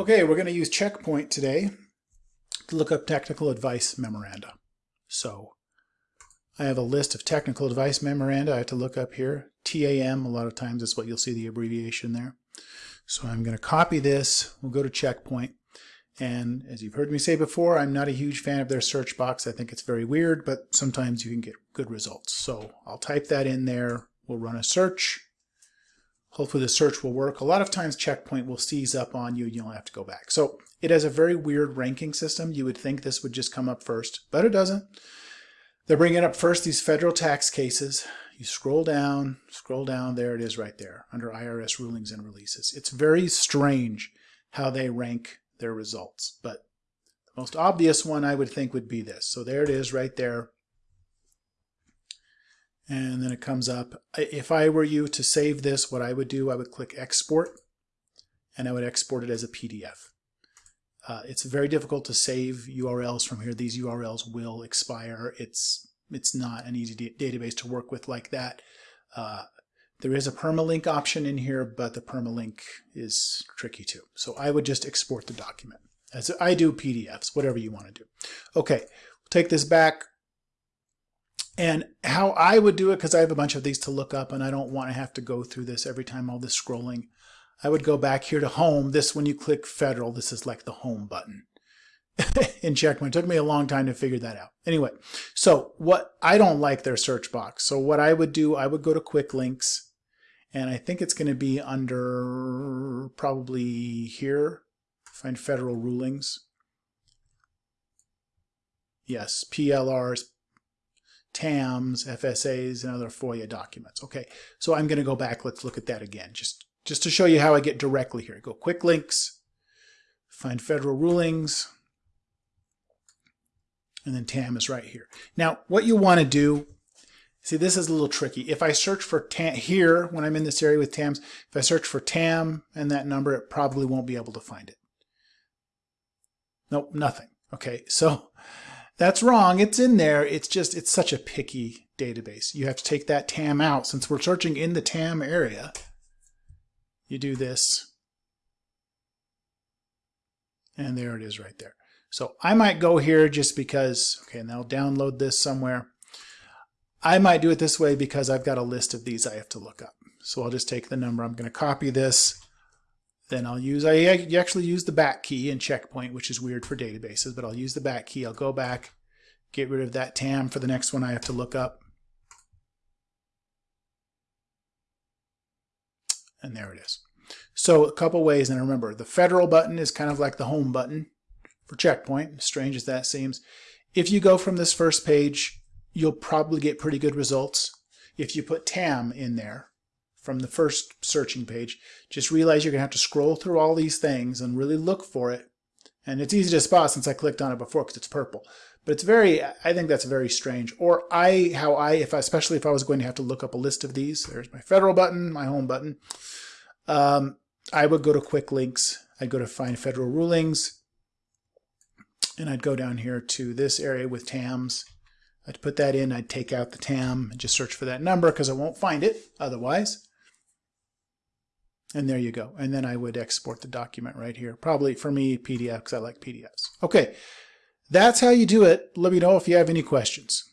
Okay, we're going to use Checkpoint today to look up technical advice memoranda. So I have a list of technical advice memoranda I have to look up here. TAM, a lot of times is what you'll see the abbreviation there. So I'm going to copy this. We'll go to Checkpoint. And as you've heard me say before, I'm not a huge fan of their search box. I think it's very weird, but sometimes you can get good results. So I'll type that in there. We'll run a search. Hopefully the search will work. A lot of times Checkpoint will seize up on you and you'll have to go back. So it has a very weird ranking system. You would think this would just come up first, but it doesn't. They're bringing up first these federal tax cases. You scroll down, scroll down, there it is right there under IRS rulings and releases. It's very strange how they rank their results, but the most obvious one I would think would be this. So there it is right there and then it comes up. If I were you to save this, what I would do, I would click export and I would export it as a PDF. Uh, it's very difficult to save URLs from here. These URLs will expire. It's it's not an easy database to work with like that. Uh, there is a permalink option in here, but the permalink is tricky too. So I would just export the document. As I do PDFs, whatever you want to do. Okay, we'll take this back. And how I would do it, because I have a bunch of these to look up and I don't want to have to go through this every time all this scrolling. I would go back here to home. This, when you click federal, this is like the home button in Checkpoint. It took me a long time to figure that out. Anyway, so what I don't like their search box. So what I would do, I would go to quick links and I think it's going to be under probably here, find federal rulings. Yes, PLRs, TAMs, FSAs, and other FOIA documents. Okay, so I'm going to go back. Let's look at that again, just, just to show you how I get directly here. Go quick links, find federal rulings, and then TAM is right here. Now, what you want to do, see, this is a little tricky. If I search for TAM here, when I'm in this area with TAMs, if I search for TAM and that number, it probably won't be able to find it. Nope, nothing. Okay, so that's wrong. It's in there. It's just, it's such a picky database. You have to take that TAM out. Since we're searching in the TAM area, you do this. And there it is right there. So I might go here just because, okay, and I'll download this somewhere. I might do it this way because I've got a list of these I have to look up. So I'll just take the number. I'm going to copy this. Then I'll use, I actually use the back key in checkpoint, which is weird for databases, but I'll use the back key. I'll go back, get rid of that TAM for the next one I have to look up. And there it is. So a couple ways, and remember, the federal button is kind of like the home button for checkpoint, strange as that seems. If you go from this first page, you'll probably get pretty good results. If you put TAM in there, from the first searching page. Just realize you're going to have to scroll through all these things and really look for it. And it's easy to spot since I clicked on it before because it's purple. But it's very, I think that's very strange. Or I, how I, if I, especially if I was going to have to look up a list of these, there's my federal button, my home button. Um, I would go to quick links. I'd go to find federal rulings. And I'd go down here to this area with TAMs. I'd put that in. I'd take out the TAM and just search for that number because I won't find it otherwise. And there you go. And then I would export the document right here. Probably for me, PDF, because I like PDFs. Okay, that's how you do it. Let me know if you have any questions.